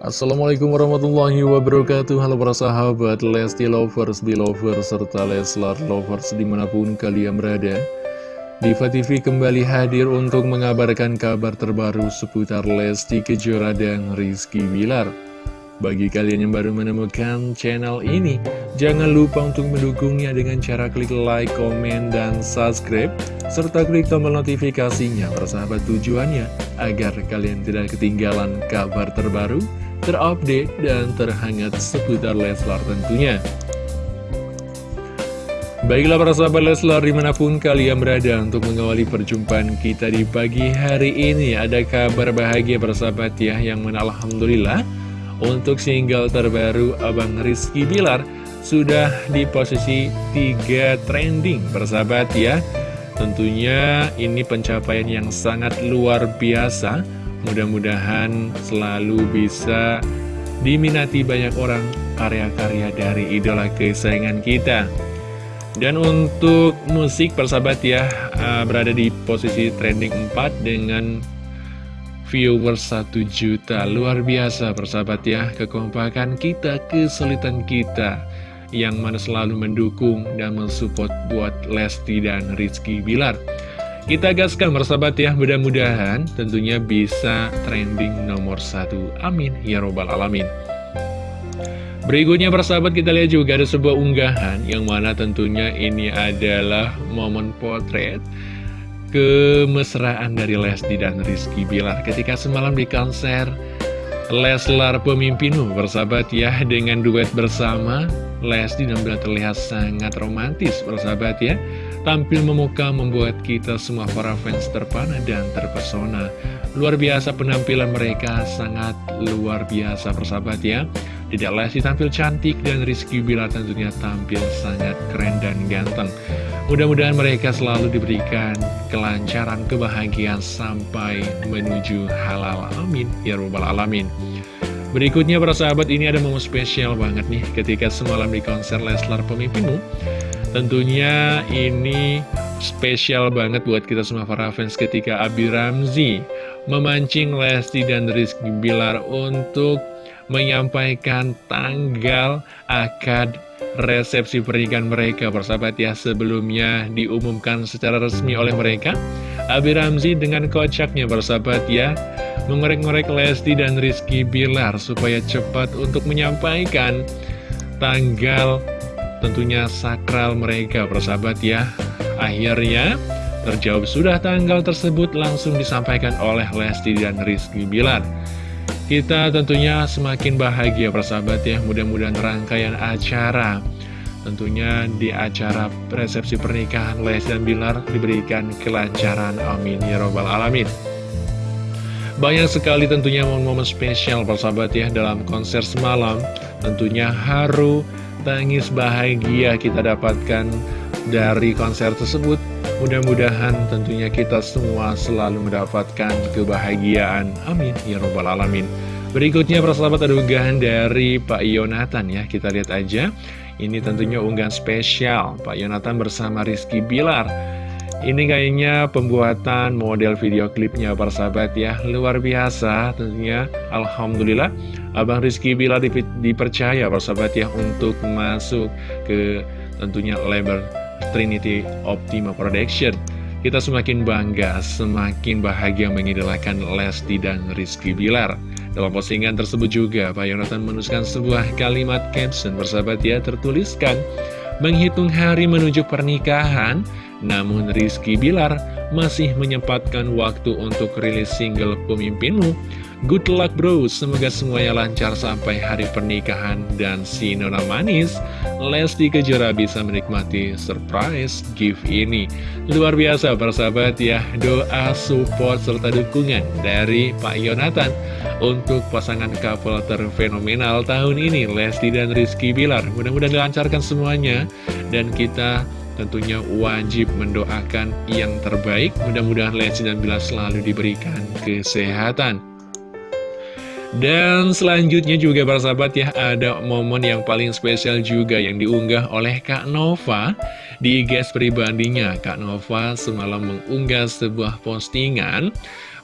Assalamualaikum warahmatullahi wabarakatuh. Halo para sahabat Lesti Lovers, Belovers, serta Leslar Lovers di mana pun kalian berada. Diva TV kembali hadir untuk mengabarkan kabar terbaru seputar Lesti Kejora dan Rizky Bilar. Bagi kalian yang baru menemukan channel ini Jangan lupa untuk mendukungnya dengan cara klik like, komen, dan subscribe Serta klik tombol notifikasinya persahabat tujuannya Agar kalian tidak ketinggalan kabar terbaru terupdate, dan terhangat seputar Leslar tentunya. Baiklah para sahabat Leslar di mana pun kalian berada untuk mengawali perjumpaan kita di pagi hari ini Ada kabar bahagia para sahabat ya yang mana Alhamdulillah Untuk single terbaru Abang Rizky Bilar sudah di posisi 3 trending para sahabat ya Tentunya ini pencapaian yang sangat luar biasa Mudah-mudahan selalu bisa diminati banyak orang karya-karya dari idola kesayangan kita. Dan untuk musik persahabat ya, uh, berada di posisi trending 4 dengan viewers 1 juta. Luar biasa persahabat ya, kekompakan kita, kesulitan kita yang mana selalu mendukung dan mensupport buat Lesti dan Rizky Bilar. Kita gaskan bersahabat ya, mudah-mudahan tentunya bisa trending nomor satu. Amin, ya robbal alamin. Berikutnya persahabat kita lihat juga ada sebuah unggahan yang mana tentunya ini adalah momen potret kemesraan dari Lesti dan Rizky Bilar ketika semalam di konser Leslar Pemimpinmu bersahabat ya dengan duet bersama Lesti dan Bilar terlihat sangat romantis bersahabat ya Tampil memuka membuat kita semua para fans terpana dan terpesona. Luar biasa penampilan mereka, sangat luar biasa persahabat ya. Tidak Lesti tampil cantik dan Rizky Bila tentunya tampil sangat keren dan ganteng. Mudah-mudahan mereka selalu diberikan kelancaran, kebahagiaan sampai menuju halal. Amin. Ya Rabbal Alamin. Berikutnya para sahabat ini ada momen spesial banget nih ketika semalam di konser Leslar Pemimpinmu Tentunya ini spesial banget buat kita semua para fans ketika Abi Ramzi memancing Lesti dan Rizky Bilar untuk menyampaikan tanggal akad resepsi pernikahan mereka. Persahabat ya sebelumnya diumumkan secara resmi oleh mereka Abi Ramzi dengan kocaknya persahabat ya mengorek-ngorek Lesti dan Rizky Bilar supaya cepat untuk menyampaikan tanggal tentunya sakral mereka persahabat ya. Akhirnya terjawab sudah tanggal tersebut langsung disampaikan oleh Lesti dan Rizky Bilar. Kita tentunya semakin bahagia persahabat ya. Mudah-mudahan rangkaian acara Tentunya di acara resepsi pernikahan Lesti dan Bilar diberikan kelancaran. Amin ya robbal alamin. Banyak sekali tentunya momen-momen spesial persahabat ya dalam konser semalam Tentunya haru, tangis bahagia kita dapatkan dari konser tersebut. Mudah-mudahan tentunya kita semua selalu mendapatkan kebahagiaan. Amin. Ya Robbal Alamin. Berikutnya persahabat ada dari Pak Yonatan ya. Kita lihat aja. Ini tentunya unggahan spesial Pak Yonatan bersama Rizky Bilar. Ini kayaknya pembuatan model video klipnya persahabat ya. Luar biasa tentunya. Alhamdulillah. Abang Rizky Bila dipercaya persahabat ya Untuk masuk ke tentunya label Trinity Optima Production. Kita semakin bangga, semakin bahagia mengidolakan Lesti dan Rizky Bilar. Dalam postingan tersebut juga Pak Yonatan menuliskan sebuah kalimat caption persahabat ya Tertuliskan Menghitung hari menuju pernikahan namun Rizky Bilar masih menyempatkan waktu untuk rilis single pemimpinmu. Good luck bro, semoga semuanya lancar sampai hari pernikahan. Dan si Nona Manis Lesti Kejora bisa menikmati surprise gift ini. Luar biasa persahabat ya, doa, support, serta dukungan dari Pak Yonatan Untuk pasangan couple terfenomenal tahun ini Lesti dan Rizky Bilar. Mudah-mudahan dilancarkan semuanya Dan kita tentunya wajib mendoakan yang terbaik. Mudah-mudahan Lesti dan Bilar selalu diberikan kesehatan. Dan selanjutnya juga para sahabat ya ada momen yang paling spesial juga yang diunggah oleh Kak Nova di IG pribadinya Kak Nova semalam mengunggah sebuah postingan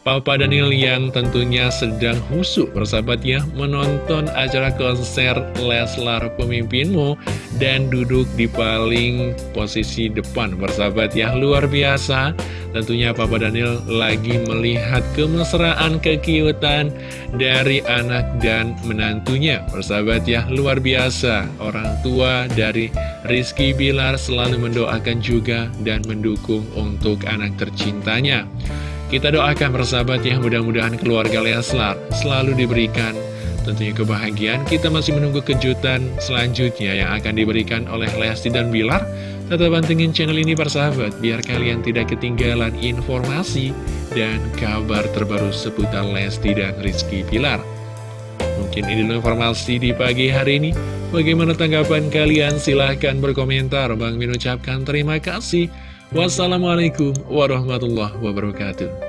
Papa Daniel yang tentunya sedang husuk bersahabat ya menonton acara konser Leslar Pemimpinmu dan duduk di paling posisi depan bersahabat ya luar biasa. Tentunya Papa Daniel lagi melihat kemesraan kekiutan dari anak dan menantunya bersahabat ya luar biasa. Orang tua dari Rizky Bilar selalu mendoakan juga dan mendukung untuk anak tercintanya kita doakan persahabat ya, mudah-mudahan keluarga Leslar selalu diberikan tentunya kebahagiaan. Kita masih menunggu kejutan selanjutnya yang akan diberikan oleh Lesti dan Bilar. Tetap pantengin channel ini persahabat, biar kalian tidak ketinggalan informasi dan kabar terbaru seputar Lesti dan Rizky Bilar. Mungkin ini informasi di pagi hari ini. Bagaimana tanggapan kalian? Silahkan berkomentar. Bang Min ucapkan terima kasih. Wassalamualaikum warahmatullahi wabarakatuh.